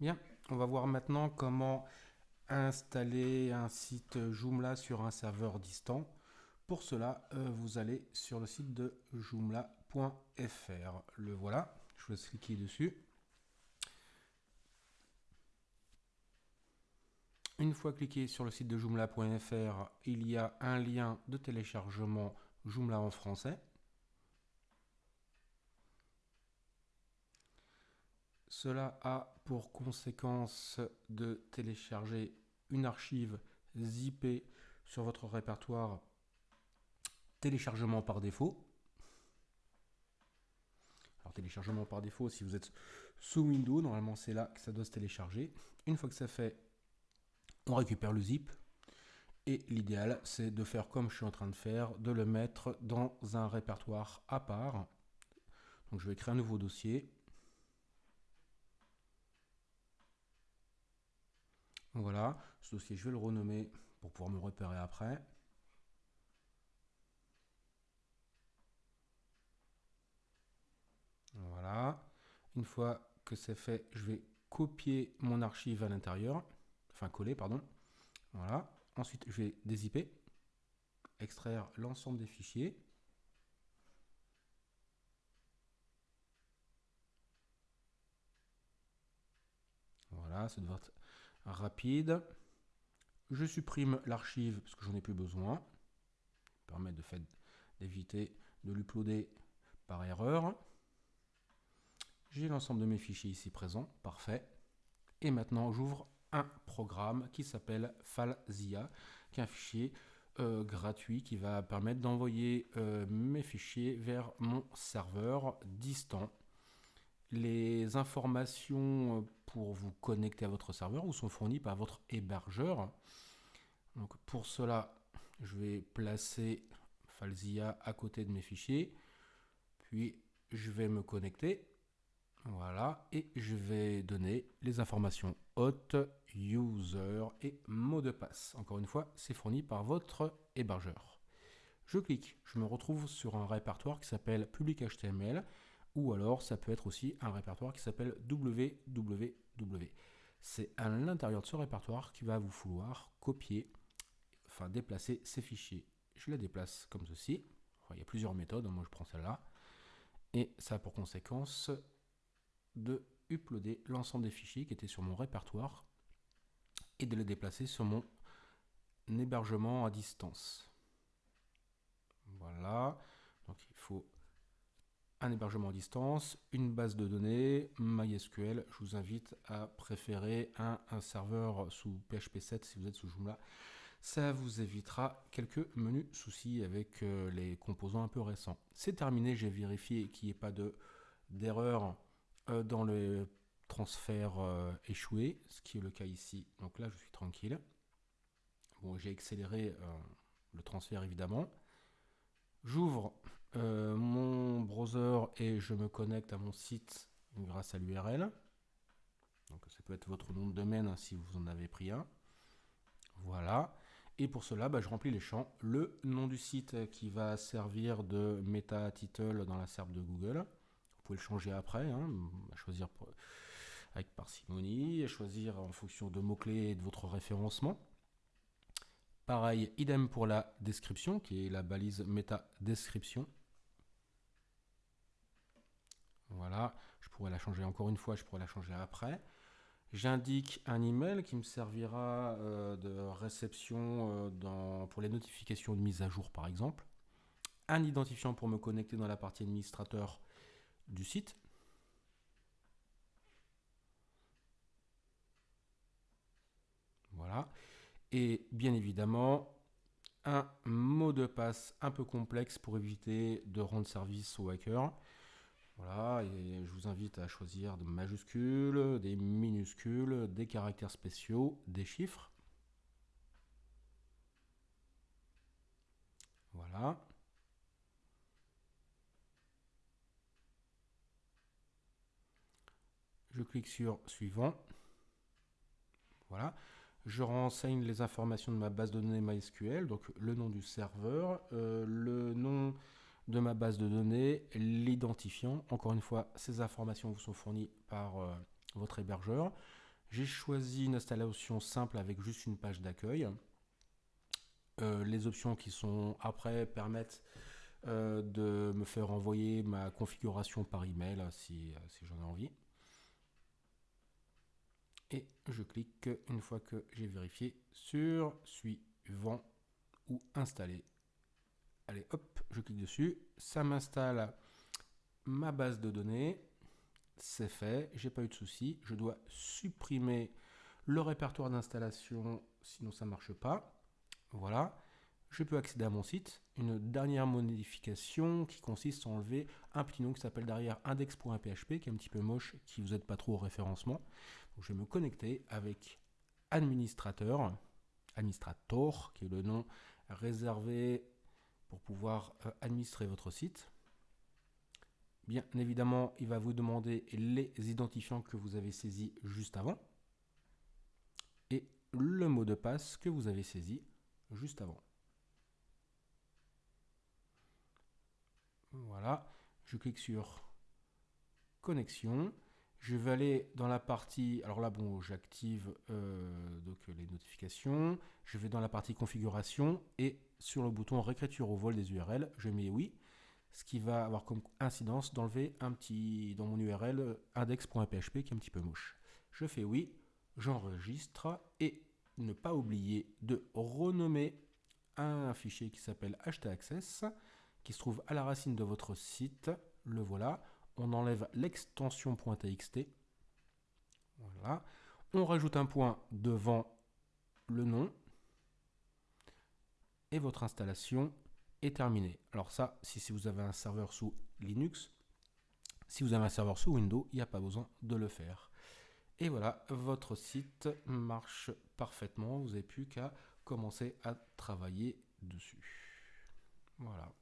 Bien, on va voir maintenant comment installer un site Joomla sur un serveur distant. Pour cela, euh, vous allez sur le site de joomla.fr. Le voilà, je laisse cliquer dessus. Une fois cliqué sur le site de joomla.fr, il y a un lien de téléchargement Joomla en français. Cela a pour conséquence de télécharger une archive zippée sur votre répertoire téléchargement par défaut. Alors téléchargement par défaut, si vous êtes sous Windows, normalement c'est là que ça doit se télécharger. Une fois que c'est fait, on récupère le zip. Et l'idéal, c'est de faire comme je suis en train de faire, de le mettre dans un répertoire à part. Donc je vais créer un nouveau dossier. Voilà, ce dossier, je vais le renommer pour pouvoir me repérer après. Voilà. Une fois que c'est fait, je vais copier mon archive à l'intérieur. Enfin, coller, pardon. Voilà. Ensuite, je vais dézipper, extraire l'ensemble des fichiers. Voilà, ça devrait être rapide. Je supprime l'archive parce que j'en ai plus besoin. Permet de fait d'éviter de l'uploader par erreur. J'ai l'ensemble de mes fichiers ici présents, parfait. Et maintenant j'ouvre un programme qui s'appelle Falzia, qui est un fichier euh, gratuit qui va permettre d'envoyer euh, mes fichiers vers mon serveur distant les informations euh, pour vous connecter à votre serveur vous sont fournies par votre hébergeur. Pour cela, je vais placer Falzia à côté de mes fichiers. Puis je vais me connecter. Voilà. Et je vais donner les informations hôte, user et mot de passe. Encore une fois, c'est fourni par votre hébergeur. Je clique, je me retrouve sur un répertoire qui s'appelle public HTML ou alors ça peut être aussi un répertoire qui s'appelle www. C'est à l'intérieur de ce répertoire qu'il va vous falloir copier, enfin déplacer ces fichiers. Je les déplace comme ceci. il y a plusieurs méthodes, moi je prends celle-là. Et ça a pour conséquence de uploader l'ensemble des fichiers qui étaient sur mon répertoire et de les déplacer sur mon hébergement à distance. Voilà, un hébergement à distance, une base de données, MySQL. Je vous invite à préférer un, serveur sous PHP 7 si vous êtes sous Joomla. Ça vous évitera quelques menus soucis avec euh, les composants un peu récents. C'est terminé, j'ai vérifié qu'il n'y ait pas d'erreur euh, dans le transfert euh, échoué, ce qui est le cas ici. Donc là, je suis tranquille. Bon, j'ai accéléré le transfert évidemment. J'ouvre euh, mon browser et je me connecte à mon site grâce à l'URL. Donc ça peut être votre nom de domaine hein, si vous en avez pris un. Voilà. Et pour cela, bah, je remplis les champs. Le nom du site qui va servir de meta title dans la SERP de Google. Vous pouvez le changer après, hein, choisir avec parcimonie, à choisir en fonction de mots-clés et de votre référencement. Pareil, idem pour la description, qui est la balise méta description. Voilà, je pourrais la changer encore une fois, je pourrais la changer après. J'indique un email qui me servira euh, de réception euh, pour les notifications de mise à jour par exemple. Un identifiant pour me connecter dans la partie administrateur du site. Voilà et bien évidemment un mot de passe un peu complexe pour éviter de rendre service aux hackers. Voilà, et je vous invite à choisir des majuscules, des minuscules, des caractères spéciaux, des chiffres. Voilà. Je clique sur suivant. Voilà je renseigne les informations de ma base de données MySQL, donc le nom du serveur, euh, le nom de ma base de données, l'identifiant. Encore une fois, ces informations vous sont fournies par euh, votre hébergeur. J'ai choisi une installation simple avec juste une page d'accueil. Euh, les options qui sont après permettent euh, de me faire envoyer ma configuration par email si, si j'en ai envie. Et je clique une fois que j'ai vérifié sur suivant ou installer. Allez, hop, je clique dessus. Ça m'installe ma base de données. C'est fait, j'ai pas eu de souci. Je dois supprimer le répertoire d'installation, sinon ça marche pas. Voilà. Je peux accéder à mon site. Une dernière modification qui consiste à enlever un petit nom qui s'appelle derrière index.php, qui est un petit peu moche, qui vous aide pas trop au référencement. je vais me connecter avec administrateur, administrator, qui est le nom réservé pour pouvoir euh, administrer votre site. Bien évidemment, il va vous demander les identifiants que vous avez saisis juste avant et le mot de passe que vous avez saisi juste avant. Voilà, je clique sur connexion. Je vais aller dans la partie, alors là bon, j'active euh, donc les notifications. Je vais dans la partie configuration et sur le bouton réécriture au vol des URL, je mets oui, ce qui va avoir comme incidence d'enlever un petit dans mon URL index.php qui est un petit peu moche. Je fais oui, j'enregistre et ne pas oublier de renommer un fichier qui s'appelle htaccess qui se trouve à la racine de votre site. Le voilà. On enlève l'extension .txt. Voilà. On rajoute un point devant le nom et votre installation est terminée. Alors ça, si, vous avez un serveur sous Linux, si vous avez un serveur sous Windows, il n'y a pas besoin de le faire. Et voilà, votre site marche parfaitement. Vous n'avez plus qu'à commencer à travailler dessus. Voilà.